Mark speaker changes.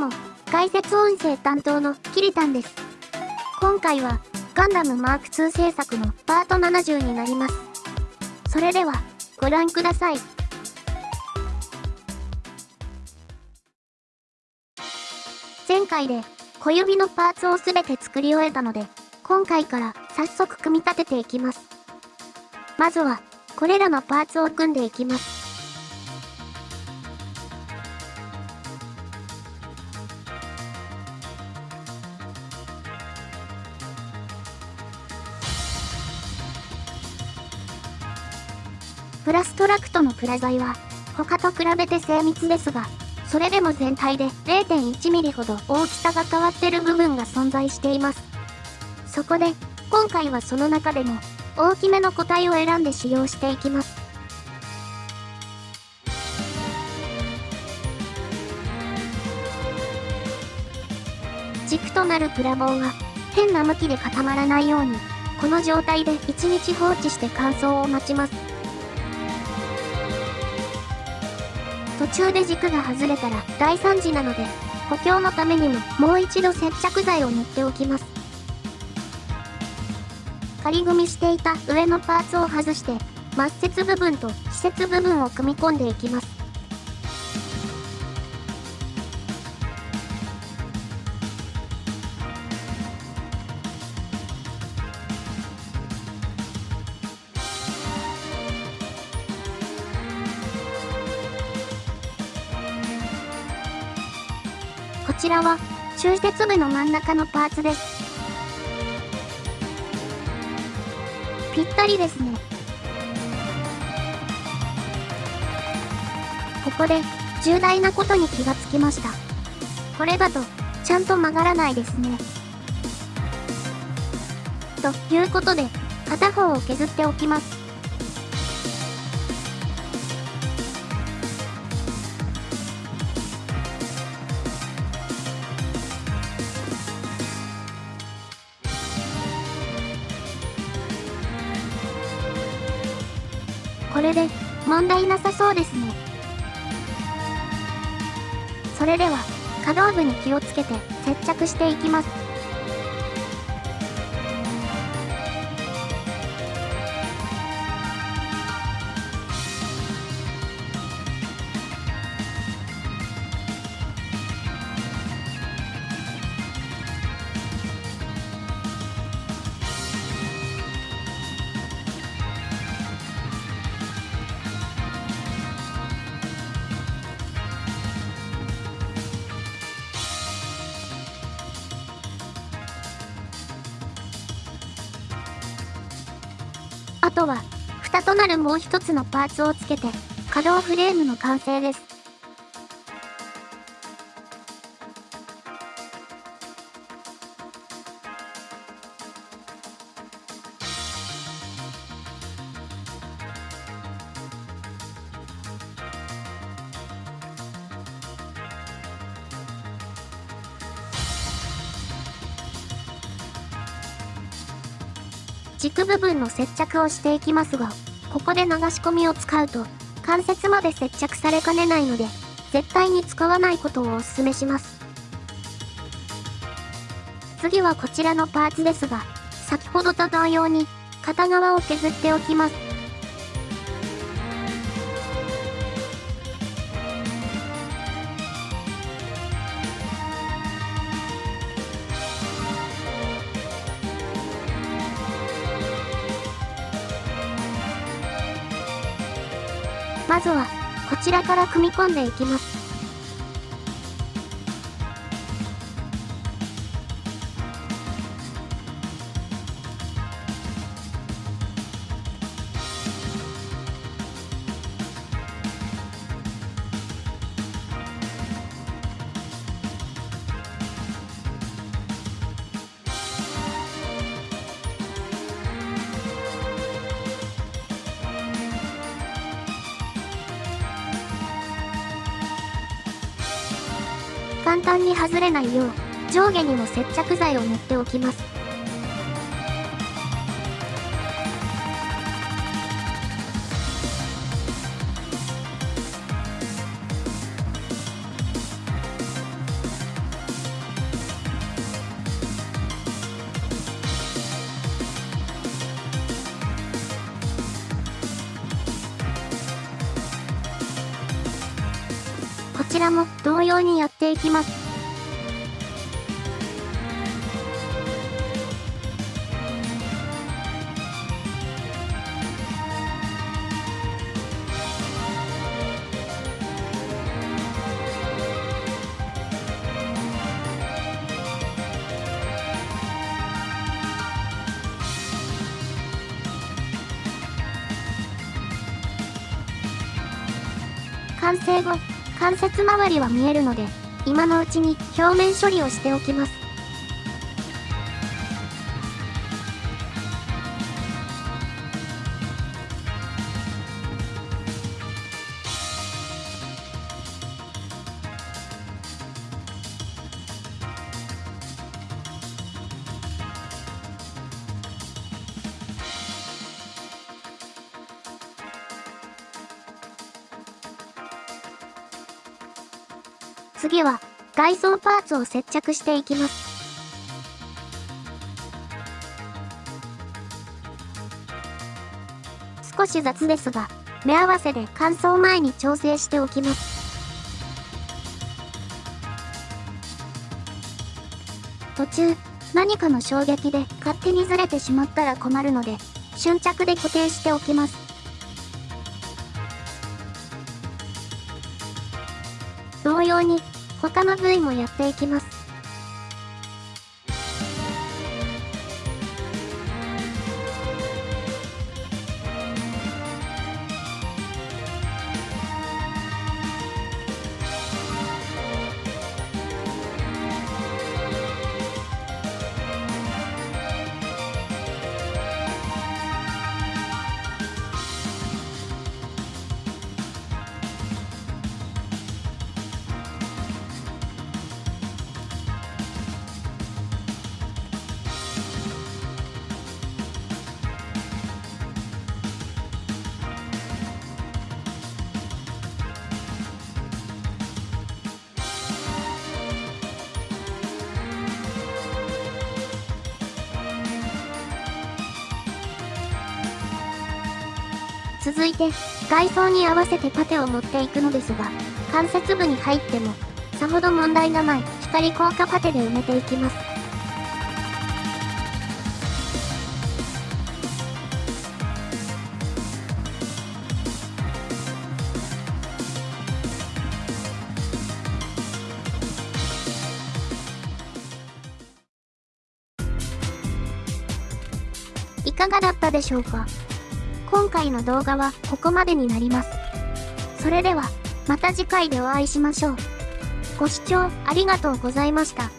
Speaker 1: も、解説音声担当のキリタンです。今回は、ガンダムマーク2制作のパート70になります。それでは、ご覧ください。前回で、小指のパーツをすべて作り終えたので、今回から早速組み立てていきます。まずは、これらのパーツを組んでいきます。プラストラクトのプラ材は、他と比べて精密ですが、それでも全体で 0.1mm ほど大きさが変わってる部分が存在しています。そこで、今回はその中でも、大きめの個体を選んで使用していきます。軸となるプラ棒は、変な向きで固まらないように、この状態で1日放置して乾燥を待ちます。中で軸が外れたら大惨事なので、補強のためにももう一度接着剤を塗っておきます。仮組みしていた上のパーツを外して、末節部分と施設部分を組み込んでいきます。ちらは中節部の真ん中のパーツです。ぴったりですね。ここで重大なことに気がつきました。これだとちゃんと曲がらないですね。ということで片方を削っておきます。これで問題なさそうですね。それでは可動部に気をつけて接着していきます。とは、蓋となるもう一つのパーツをつけて、可動フレームの完成です。軸部分の接着をしていきますが、ここで流し込みを使うと、関節まで接着されかねないので、絶対に使わないことをお勧めします。次はこちらのパーツですが、先ほどと同様に、片側を削っておきます。まずは、こちらから組み込んでいきます。簡単に外れないよう、上下にも接着剤を塗っておきます。らも同様にやっていきます。完成後、関節周りは見えるので、今のうちに表面処理をしておきます。次は、外装パーツを接着していきます。少し雑ですが、目合わせで乾燥前に調整しておきます。途中、何かの衝撃で勝手にずれてしまったら困るので、瞬着で固定しておきます。同様に他の部位もやっていきます。続いて、外装に合わせてパテを持っていくのですが、関節部に入っても、さほど問題がない光効果パテで埋めていきます。いかがだったでしょうか？今回の動画はここまでになります。それでは、また次回でお会いしましょう。ご視聴ありがとうございました。